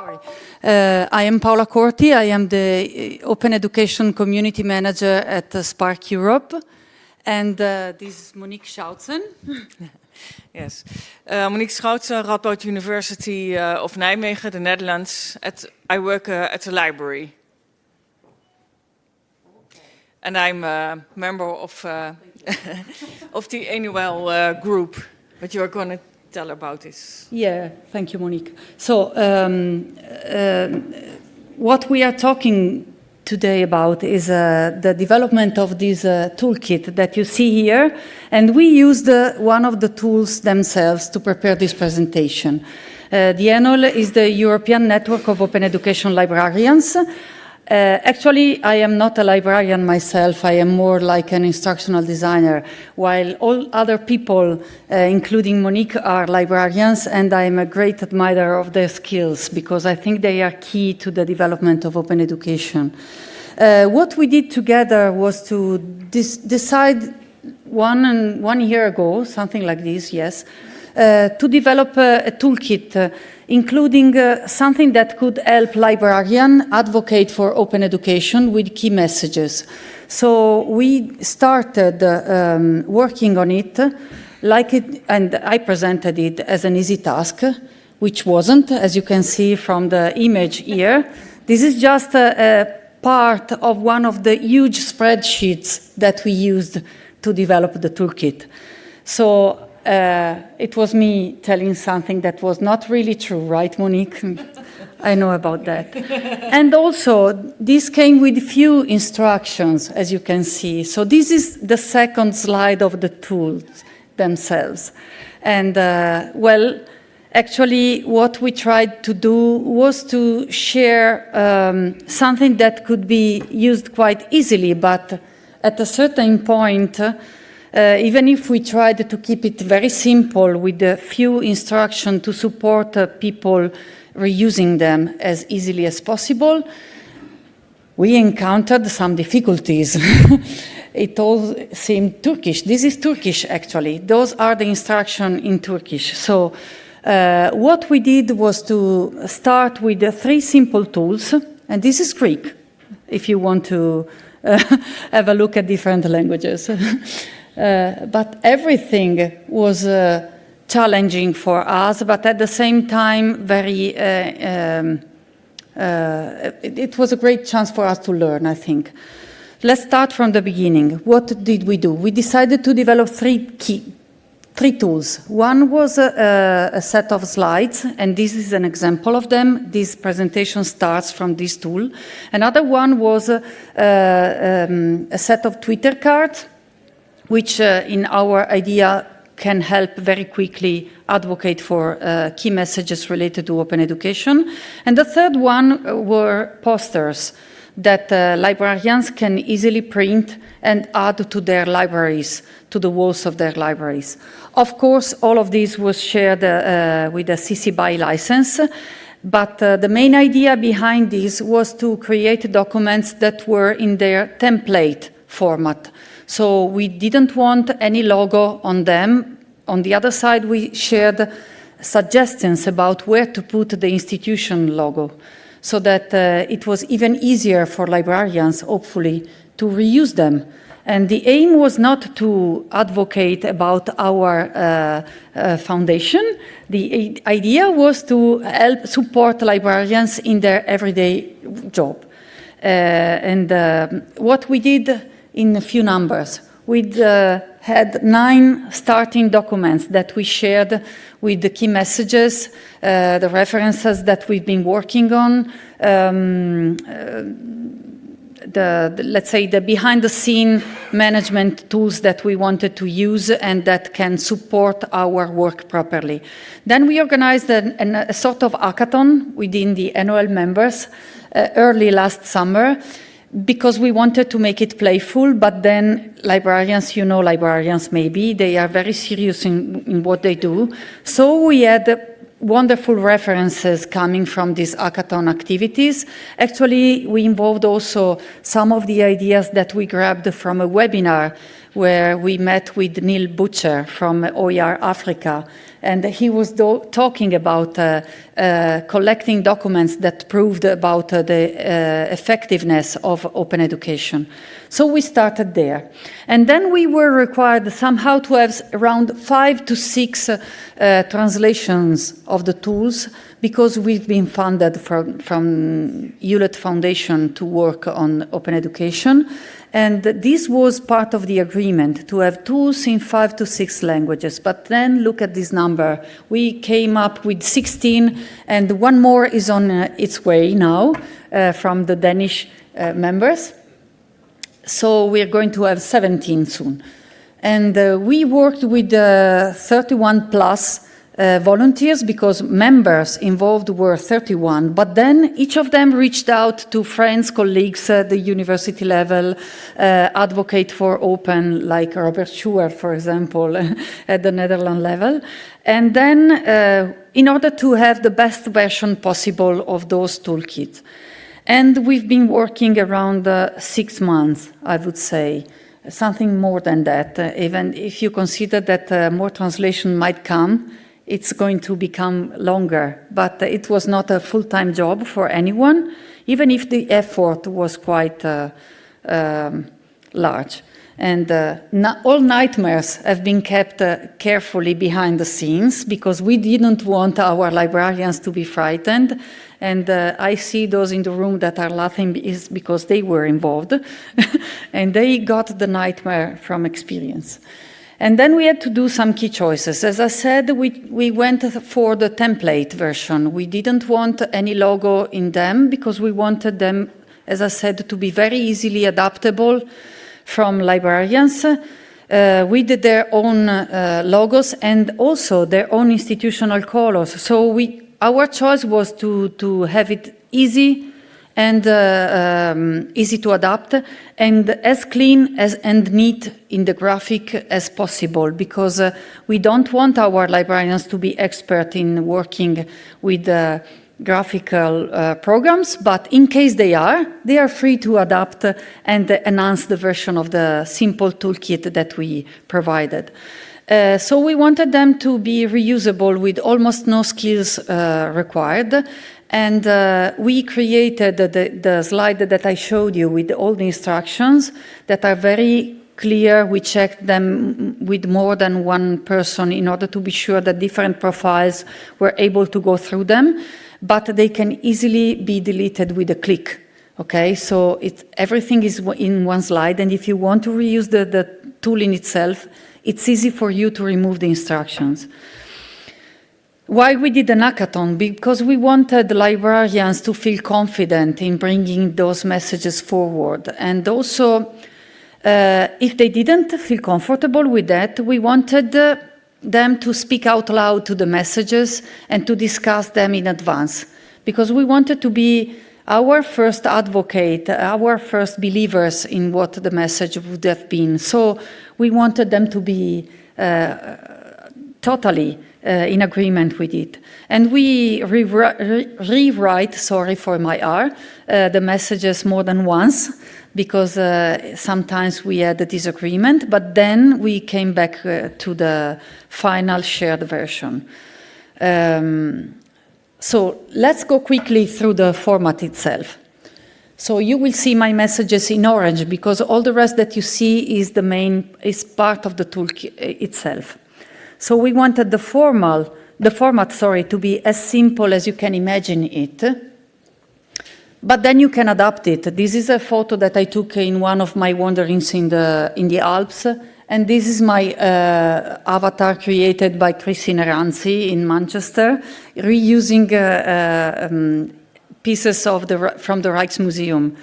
Sorry. Uh, I am Paola Corti. I am the uh, Open Education Community Manager at SPARC Europe. And uh, this is Monique Schoutsen. Yes. Uh, Monique Schoutsen, Radboud University uh, of Nijmegen, the Netherlands. At, I work uh, at the library. And I'm a member of, of the ENOEL group. But you're going to tell about this. Yeah, thank you, Monique. So, um, uh, what we are talking today about is uh, the development of this uh, toolkit that you see here. And we used one of the tools themselves to prepare this presentation. Uh, the ENOEL is the European Network of Open Education Librarians. Uh, actually, I am not a librarian myself. I am more like an instructional designer, while all other people, uh, including Monique, are librarians, and I am a great admirer of their skills because I think they are key to the development of open education. Uh, what we did together was to decide one, and one year ago, something like this, yes, uh, to develop a, a toolkit uh, including uh, something that could help librarians advocate for open education with key messages. So we started uh, um, working on it, like it, and I presented it as an easy task, which wasn't, as you can see from the image here. This is just a, a part of one of the huge spreadsheets that we used to develop the toolkit. So uh, it was me telling something that was not really true, right, Monique? I know about that. and also, this came with few instructions, as you can see. So this is the second slide of the tools themselves. And, uh, well, actually, what we tried to do was to share um, something that could be used quite easily, but at a certain point, uh, even if we tried to keep it very simple with a few instructions to support uh, people reusing them as easily as possible, we encountered some difficulties. it all seemed Turkish. This is Turkish, actually. Those are the instructions in Turkish. So uh, what we did was to start with three simple tools, and this is Greek, if you want to have a look at different languages. Uh, but everything was uh, challenging for us, but at the same time, very, uh, um, uh, it, it, was a great chance for us to learn, I think. Let's start from the beginning. What did we do? We decided to develop three key, three tools. One was a, a, set of slides, and this is an example of them. This presentation starts from this tool. Another one was a, um, a set of Twitter cards, which uh, in our idea can help very quickly advocate for uh, key messages related to open education. And the third one were posters that uh, librarians can easily print and add to their libraries, to the walls of their libraries. Of course, all of this was shared uh, with a CC BY license, but uh, the main idea behind this was to create documents that were in their template format. So we didn't want any logo on them. On the other side, we shared suggestions about where to put the institution logo so that uh, it was even easier for librarians, hopefully, to reuse them. And the aim was not to advocate about our uh, uh, foundation. The idea was to help support librarians in their everyday job. Uh, and uh, what we did in a few numbers. with uh, had nine starting documents that we shared with the key messages, uh, the references that we've been working on, um, uh, the, the, let's say the behind the scene management tools that we wanted to use and that can support our work properly. Then we organized an, an, a sort of hackathon within the ENOEL members uh, early last summer because we wanted to make it playful, but then librarians, you know librarians maybe, they are very serious in, in what they do. So we had wonderful references coming from these hackathon activities. Actually, we involved also some of the ideas that we grabbed from a webinar where we met with Neil Butcher from OER Africa, and he was talking about uh, uh, collecting documents that proved about uh, the uh, effectiveness of open education. So we started there. And then we were required somehow to have around five to six uh, translations of the tools because we've been funded from, from Hewlett Foundation to work on open education. And this was part of the agreement to have tools in five to six languages. But then look at this number. We came up with 16, and one more is on uh, its way now uh, from the Danish uh, members. So we're going to have 17 soon. And uh, we worked with uh, 31 plus uh, volunteers because members involved were 31, but then each of them reached out to friends, colleagues at the university level, uh, advocate for open, like Robert Schuwer, for example, at the Netherlands level. And then uh, in order to have the best version possible of those toolkits. And we've been working around uh, six months, I would say something more than that, uh, even if you consider that more translation might come it's going to become longer. But it was not a full-time job for anyone, even if the effort was quite uh, um, large. And uh, all nightmares have been kept uh, carefully behind the scenes because we didn't want our librarians to be frightened. And uh, I see those in the room that are laughing is because they were involved and they got the nightmare from experience. And then we had to do some key choices. As I said, we, we went for the template version. We didn't want any logo in them because we wanted them, as I said, to be very easily adaptable from librarians uh, with their own uh, logos and also their own institutional colors. So we, our choice was to, to have it easy and uh, um, easy to adapt and as clean as, and neat in the graphic as possible because uh, we don't want our librarians to be expert in working with uh, graphical uh, programs, but in case they are, they are free to adapt and enhance the version of the simple toolkit that we provided. Uh, so we wanted them to be reusable with almost no skills uh, required and uh, we created the, the, slide that I showed you with all the instructions that are very clear. We checked them with more than one person in order to be sure that different profiles were able to go through them, but they can easily be deleted with a click. Okay, so it, everything is in one slide, and if you want to reuse the, the tool in itself, it's easy for you to remove the instructions. Why we did an hackathon? Because we wanted librarians to feel confident in bringing those messages forward. And also, uh, if they didn't feel comfortable with that, we wanted uh, them to speak out loud to the messages and to discuss them in advance. Because we wanted to be our first advocate, our first believers in what the message would have been. So we wanted them to be uh, totally uh, in agreement with it. And we rewrite, sorry for my R, uh, the messages more than once because uh, sometimes we had a disagreement, but then we came back uh, to the final shared version. Um, so let's go quickly through the format itself. So you will see my messages in orange because all the rest that you see is the main, is part of the tool itself. So we wanted the formal, the format, sorry, to be as simple as you can imagine it. But then you can adapt it. This is a photo that I took in one of my wanderings in the, in the Alps. And this is my uh, avatar created by Chrissi Nerantzi in Manchester, reusing uh, uh, um, pieces of the, from the Rijksmuseum.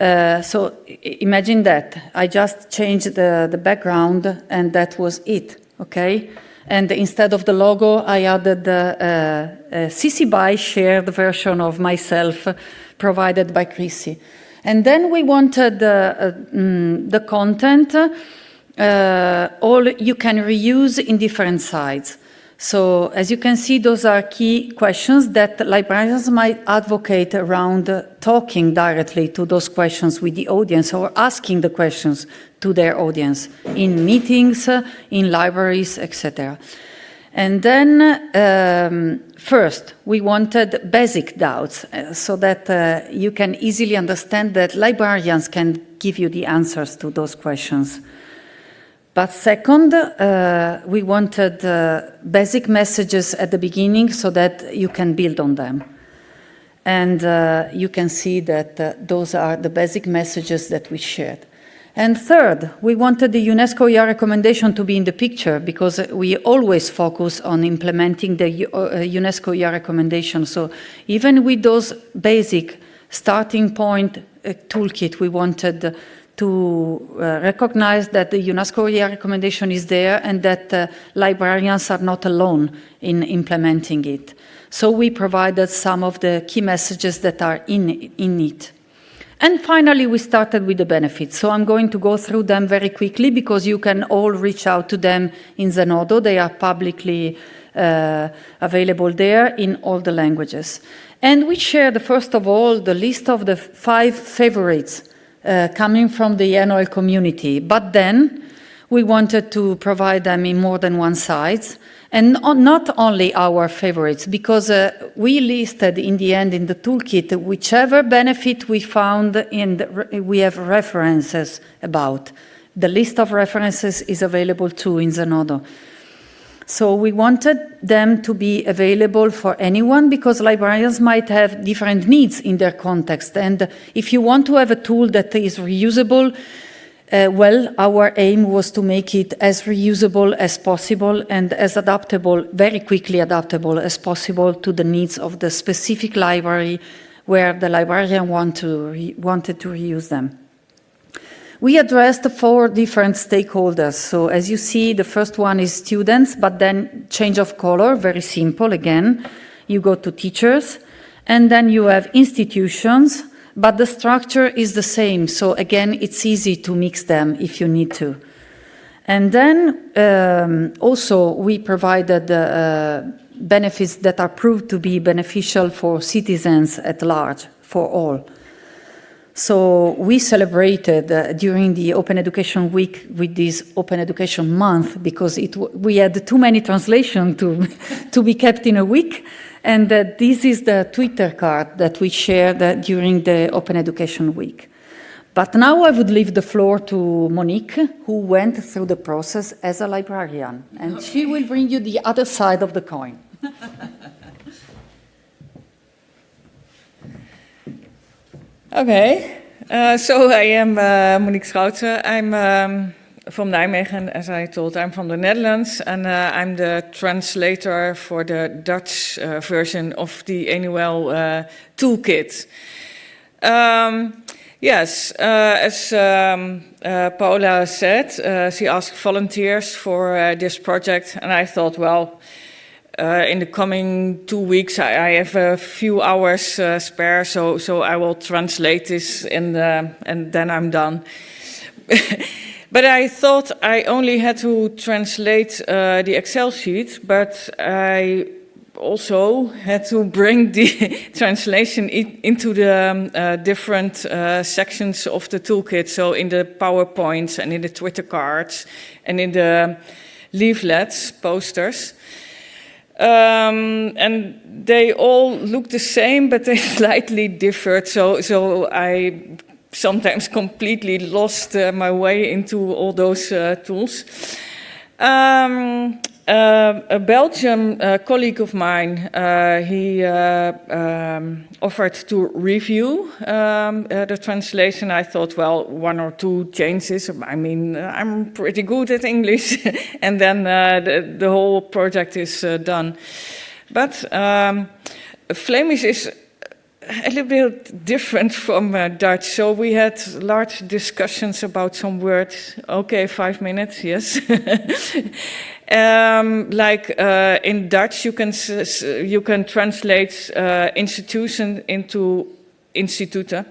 Uh, so imagine that. I just changed the, the background and that was it okay? And instead of the logo, I added the uh, uh, CC BY shared version of myself provided by Chrissi. And then we wanted uh, mm, the content, all you can reuse in different sites. So as you can see, those are key questions that librarians might advocate around uh, talking directly to those questions with the audience or asking the questions to their audience in meetings, uh, in libraries, etc. And then um, first, we wanted basic doubts uh, so that uh, you can easily understand that librarians can give you the answers to those questions. But second, uh, we wanted uh, basic messages at the beginning so that you can build on them. And uh, you can see that uh, those are the basic messages that we shared. And third, we wanted the UNESCO ER recommendation to be in the picture because we always focus on implementing the uh, UNESCO ER recommendation. So even with those basic starting point uh, toolkit, we wanted to uh, recognize that the UNESCO ER recommendation is there and that uh, librarians are not alone in implementing it. So we provided some of the key messages that are in, in it. And finally, we started with the benefits. So I'm going to go through them very quickly because you can all reach out to them in Zenodo. They are publicly uh, available there in all the languages. And we shared, first of all, the list of the five favorites uh, coming from the NOL community. But then we wanted to provide them in more than one size, And not only our favorites, because uh, we listed in the end in the toolkit whichever benefit we found and we have references about. The list of references is available too in Zenodo. So we wanted them to be available for anyone because librarians might have different needs in their context. And if you want to have a tool that is reusable, uh, well, our aim was to make it as reusable as possible and as adaptable, very quickly adaptable as possible to the needs of the specific library where the librarian want to wanted to reuse them. We addressed four different stakeholders. So as you see, the first one is students, but then change of color, very simple again. You go to teachers, and then you have institutions, but the structure is the same. So again, it's easy to mix them if you need to. And then um, also we provided uh, benefits that are proved to be beneficial for citizens at large, for all. So we celebrated uh, during the Open Education Week with this Open Education Month because it we had too many translations to, to be kept in a week. And uh, this is the Twitter card that we shared uh, during the Open Education Week. But now I would leave the floor to Monique, who went through the process as a librarian. And she will bring you the other side of the coin. Okay, uh, so I am uh, Monique Schouten. I'm um, from Nijmegen, as I told. I'm from the Netherlands, and uh, I'm the translator for the Dutch version of the uh, toolkit. Um, yes, as um, Paola said, she asked volunteers for this project, and I thought, well, uh, in the coming two weeks, I, I have a few hours uh, spare, so so I will translate this and and then I'm done. but I thought I only had to translate uh, the Excel sheet, but I also had to bring the translation into the um, uh, different uh, sections of the toolkit. So in the PowerPoints and in the Twitter cards and in the leaflets, posters. Um, and they all look the same, but they slightly differed. So, so I sometimes completely lost uh, my way into all those uh, tools. Um, a Belgian uh, colleague of mine, uh, he uh, um, offered to review um, the translation. I thought, well, one or two changes. I mean, I'm pretty good at English, and then the, the, whole project is done. But um, Flemish is a little bit different from uh, Dutch. So we had large discussions about some words. Okay, five minutes, yes. um, like uh, in Dutch, you can you can translate uh, institution into instituten.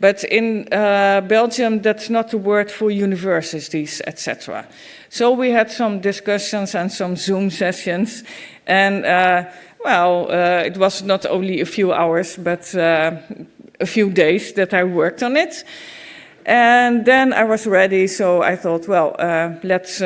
But in uh, Belgium, that's not the word for universities, etc. So we had some discussions and some Zoom sessions. And uh, well, uh, it was not only a few hours, but uh, a few days that I worked on it. And then I was ready, so I thought, well, let's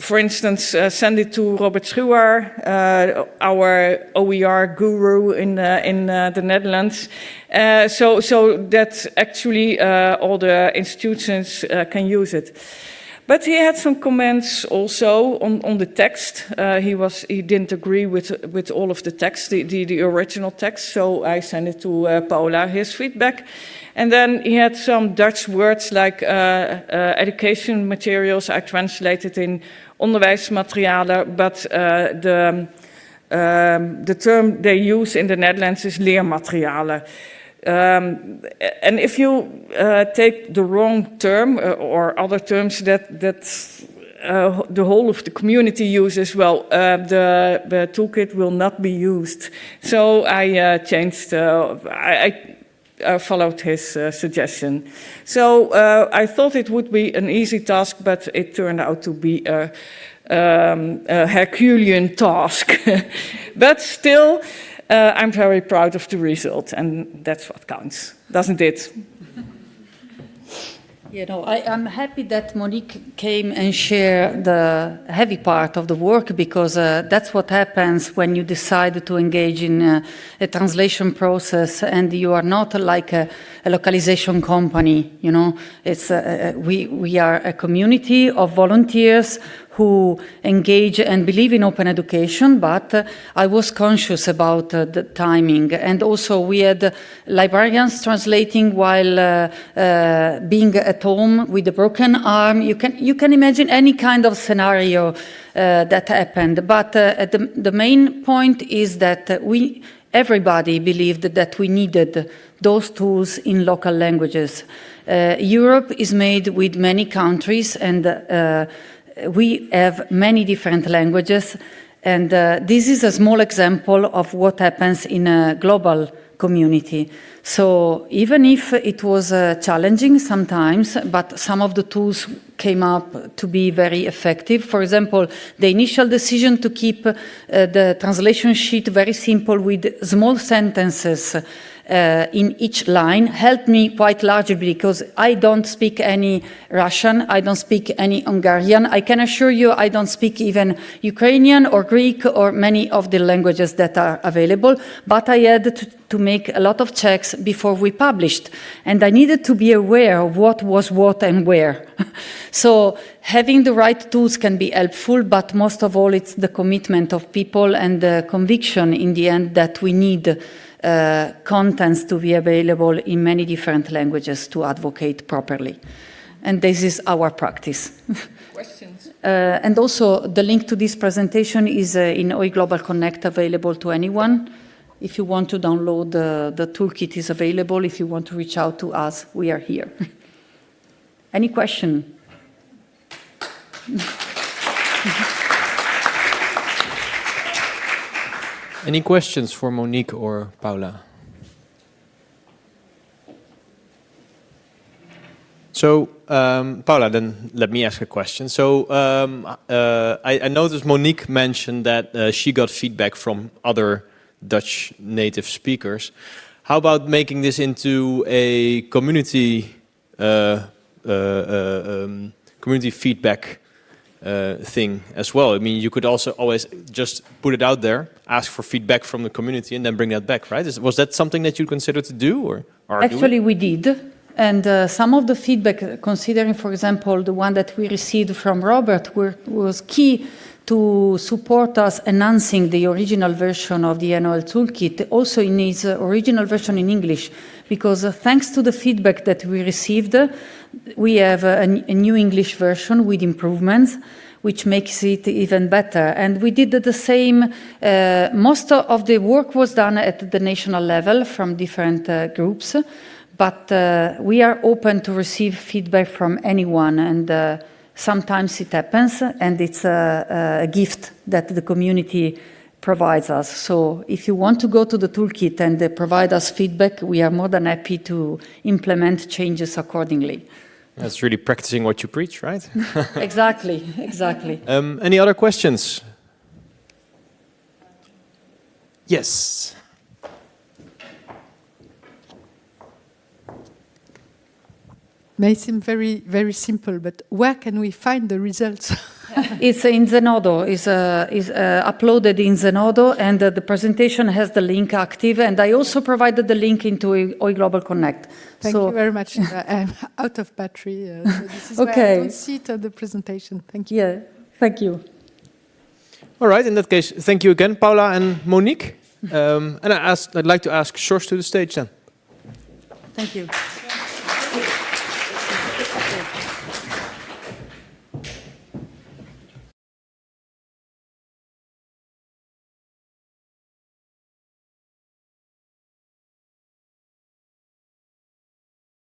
for instance, uh, send it to Robert Schuwer, uh, our OER guru in, uh, in the Netherlands, so, so that actually all the institutions can use it. But he had some comments also on, on the text. he, was, he didn't agree with, with all of the text, the, the, the original text, so I sent it to Paula, his feedback. And then he had some Dutch words like uh, uh, education materials I translated in onderwijsmaterialen, but uh, the, um, the term they use in the Netherlands is leermaterialen. Um, and if you uh, take the wrong term uh, or other terms that, that uh, the whole of the community uses, well, uh, the, the, toolkit will not be used. So I uh, changed, I, I uh, followed his uh, suggestion. So uh, I thought it would be an easy task, but it turned out to be a, um, a Herculean task. but still, uh, I'm very proud of the result, and that's what counts, doesn't it? You know, I, am happy that Monique came and shared the heavy part of the work because uh, that's what happens when you decide to engage in uh, a translation process and you are not like a, a localization company, you know. It's, uh, uh we, we are a community of volunteers who engage and believe in open education, but uh, I was conscious about uh, the timing. And also we had librarians translating while uh, uh being at home with a broken arm. You can, you can imagine any kind of scenario uh, that happened. But uh, the, the main point is that we, everybody believed that we needed those tools in local languages. Europe is made with many countries and we have many different languages, and uh, this is a small example of what happens in a global community. So even if it was uh, challenging sometimes, but some of the tools came up to be very effective. For example, the initial decision to keep uh, the translation sheet very simple with small sentences uh, in each line helped me quite largely because I don't speak any Russian, I don't speak any Hungarian. I can assure you I don't speak even Ukrainian or Greek or many of the languages that are available, but I had to, to make a lot of checks before we published. And I needed to be aware of what was what and where. so having the right tools can be helpful, but most of all, it's the commitment of people and the conviction in the end that we need uh, contents to be available in many different languages to advocate properly. And this is our practice. Questions? Uh, and also the link to this presentation is uh, in OE Global Connect available to anyone. If you want to download the, the toolkit is available. If you want to reach out to us, we are here. Any question? Any questions for Monique or Paula? So, um, Paula, then let me ask a question. So, um, uh, I, I, noticed Monique mentioned that uh, she got feedback from other Dutch native speakers. How about making this into a community uh, uh, uh um, community feedback uh, thing as well. I mean, you could also always just put it out there, ask for feedback from the community, and then bring that back, right? Is, was that something that you considered to do, or actually we did? And uh, some of the feedback, considering, for example, the one that we received from Robert, were, was key to support us enhancing the original version of the NOL toolkit, also in its original version in English, because uh, thanks to the feedback that we received, we have a, a, new English version with improvements, which makes it even better. And we did the same, uh, most of the work was done at the national level from different uh, groups, but uh, we are open to receive feedback from anyone and uh, sometimes it happens and it's a, a, gift that the community provides us. So if you want to go to the toolkit and provide us feedback, we are more than happy to implement changes accordingly. That's really practicing what you preach, right? exactly, exactly. Um, any other questions? Yes. May seem very, very simple, but where can we find the results? It's in Zenodo, is uh, is uh, uploaded in Zenodo, and uh, the presentation has the link active. And I also provided the link into OE Global Connect. Thank so, you very much. Uh, I'm out of battery, uh, so this is why I Okay. don't see it on the presentation. Thank you. Yeah, thank you. All right. In that case, thank you again, Paula and Monique. Um, and I asked, I'd like to ask Sjors to the stage then. Thank you.